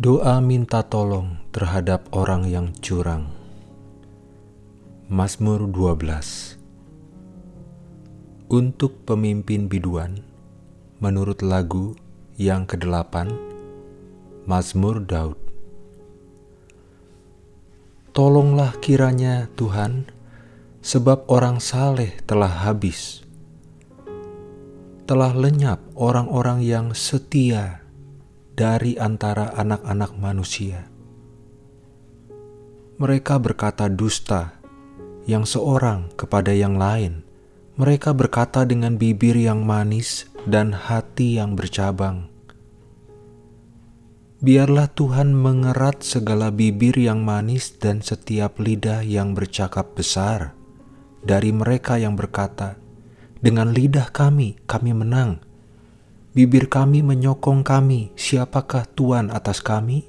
Doa minta tolong terhadap orang yang curang. Mazmur 12 Untuk pemimpin biduan, menurut lagu yang kedelapan, Mazmur Daud. Tolonglah kiranya Tuhan, sebab orang saleh telah habis. Telah lenyap orang-orang yang setia dari antara anak-anak manusia. Mereka berkata dusta yang seorang kepada yang lain. Mereka berkata dengan bibir yang manis dan hati yang bercabang. Biarlah Tuhan mengerat segala bibir yang manis dan setiap lidah yang bercakap besar dari mereka yang berkata, "Dengan lidah kami, kami menang." Bibir kami menyokong kami, siapakah Tuhan atas kami?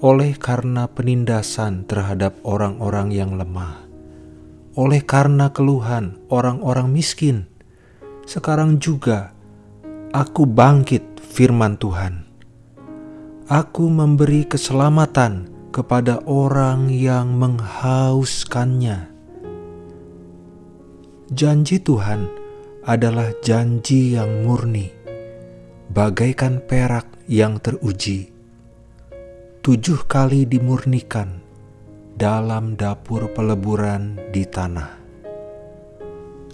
Oleh karena penindasan terhadap orang-orang yang lemah, oleh karena keluhan orang-orang miskin, sekarang juga aku bangkit firman Tuhan. Aku memberi keselamatan kepada orang yang menghauskannya Janji Tuhan adalah janji yang murni, bagaikan perak yang teruji. Tujuh kali dimurnikan dalam dapur peleburan di tanah.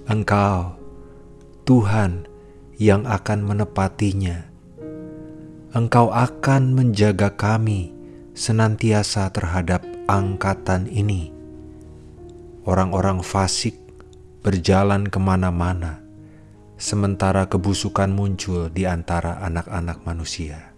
Engkau, Tuhan, yang akan menepatinya. Engkau akan menjaga kami senantiasa terhadap angkatan ini. Orang-orang fasik berjalan ke mana-mana, sementara kebusukan muncul di antara anak-anak manusia.